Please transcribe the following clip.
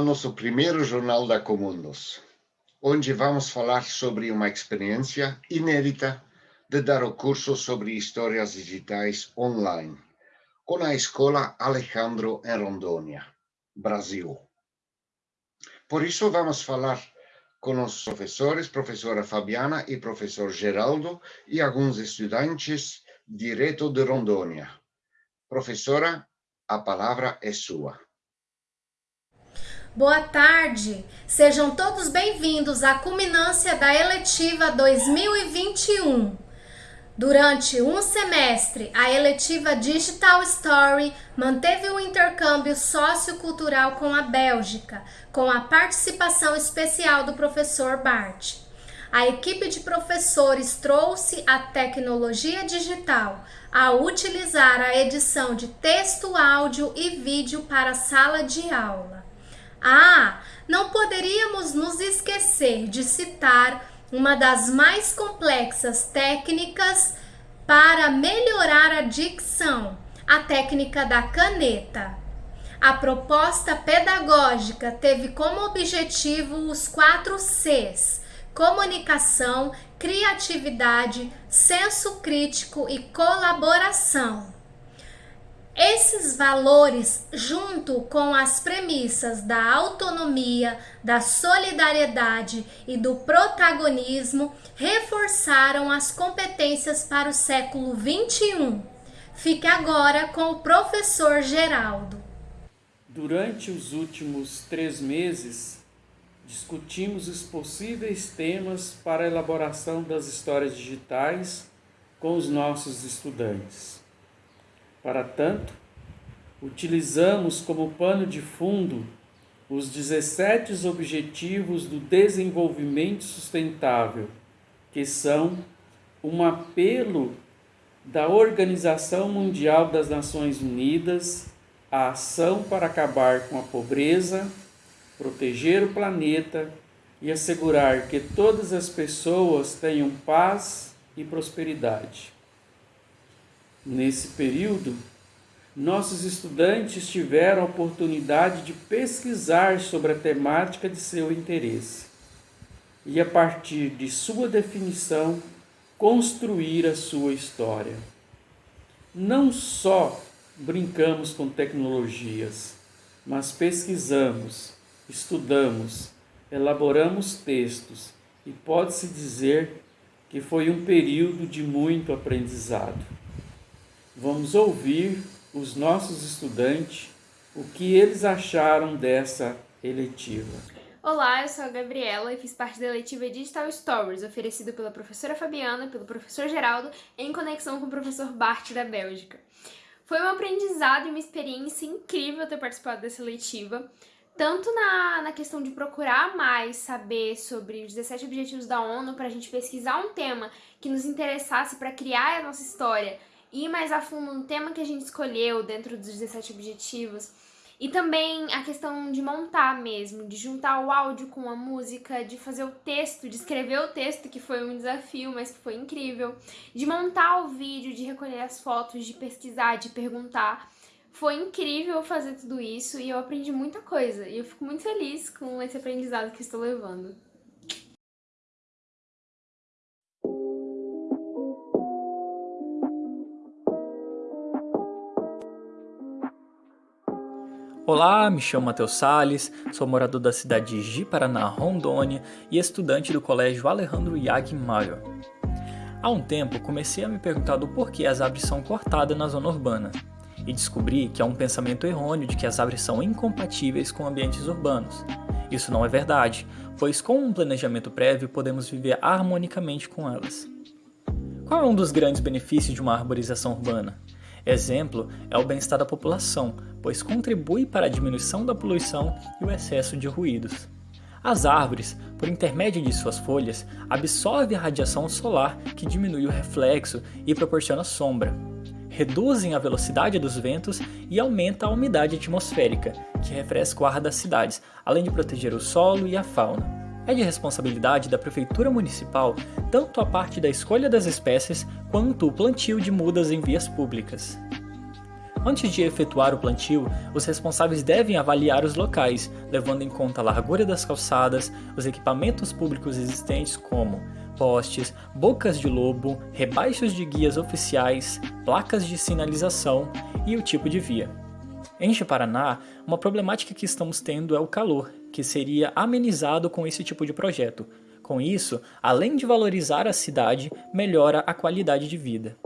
nosso primeiro Jornal da Comundos, onde vamos falar sobre uma experiência inédita de dar o curso sobre histórias digitais online, com a Escola Alejandro em Rondônia, Brasil. Por isso, vamos falar com os professores, professora Fabiana e professor Geraldo, e alguns estudantes direto de Rondônia. Professora, a palavra é sua. Boa tarde, sejam todos bem-vindos à culminância da eletiva 2021. Durante um semestre, a eletiva Digital Story manteve o intercâmbio sociocultural com a Bélgica, com a participação especial do professor Bart. A equipe de professores trouxe a tecnologia digital a utilizar a edição de texto, áudio e vídeo para a sala de aula. Ah, não poderíamos nos esquecer de citar uma das mais complexas técnicas para melhorar a dicção, a técnica da caneta. A proposta pedagógica teve como objetivo os quatro Cs: comunicação, criatividade, senso crítico e colaboração. Esses valores, junto com as premissas da autonomia, da solidariedade e do protagonismo, reforçaram as competências para o século XXI. Fique agora com o professor Geraldo. Durante os últimos três meses, discutimos os possíveis temas para a elaboração das histórias digitais com os nossos estudantes. Para tanto, utilizamos como pano de fundo os 17 Objetivos do Desenvolvimento Sustentável, que são um apelo da Organização Mundial das Nações Unidas à ação para acabar com a pobreza, proteger o planeta e assegurar que todas as pessoas tenham paz e prosperidade. Nesse período, nossos estudantes tiveram a oportunidade de pesquisar sobre a temática de seu interesse e, a partir de sua definição, construir a sua história. Não só brincamos com tecnologias, mas pesquisamos, estudamos, elaboramos textos e pode-se dizer que foi um período de muito aprendizado. Vamos ouvir os nossos estudantes o que eles acharam dessa eletiva. Olá, eu sou a Gabriela e fiz parte da eletiva Digital Stories, oferecida pela professora Fabiana pelo professor Geraldo, em conexão com o professor Bart da Bélgica. Foi um aprendizado e uma experiência incrível ter participado dessa eletiva, tanto na, na questão de procurar mais saber sobre os 17 Objetivos da ONU, para a gente pesquisar um tema que nos interessasse para criar a nossa história, ir mais a fundo no tema que a gente escolheu dentro dos 17 objetivos. E também a questão de montar mesmo, de juntar o áudio com a música, de fazer o texto, de escrever o texto, que foi um desafio, mas que foi incrível, de montar o vídeo, de recolher as fotos, de pesquisar, de perguntar. Foi incrível fazer tudo isso e eu aprendi muita coisa. E eu fico muito feliz com esse aprendizado que estou levando. Olá, me chamo Matheus Sales, sou morador da cidade de Ji-Paraná, Rondônia e estudante do colégio Alejandro Yag Maio. Há um tempo comecei a me perguntar do porquê as árvores são cortadas na zona urbana e descobri que há um pensamento errôneo de que as árvores são incompatíveis com ambientes urbanos. Isso não é verdade, pois com um planejamento prévio podemos viver harmonicamente com elas. Qual é um dos grandes benefícios de uma arborização urbana? Exemplo é o bem-estar da população, pois contribui para a diminuição da poluição e o excesso de ruídos. As árvores, por intermédio de suas folhas, absorvem a radiação solar que diminui o reflexo e proporciona sombra. Reduzem a velocidade dos ventos e aumenta a umidade atmosférica, que refresca o ar das cidades, além de proteger o solo e a fauna. É de responsabilidade da Prefeitura Municipal tanto a parte da escolha das espécies quanto o plantio de mudas em vias públicas. Antes de efetuar o plantio, os responsáveis devem avaliar os locais, levando em conta a largura das calçadas, os equipamentos públicos existentes como postes, bocas de lobo, rebaixos de guias oficiais, placas de sinalização e o tipo de via. Em Paraná, uma problemática que estamos tendo é o calor, que seria amenizado com esse tipo de projeto. Com isso, além de valorizar a cidade, melhora a qualidade de vida.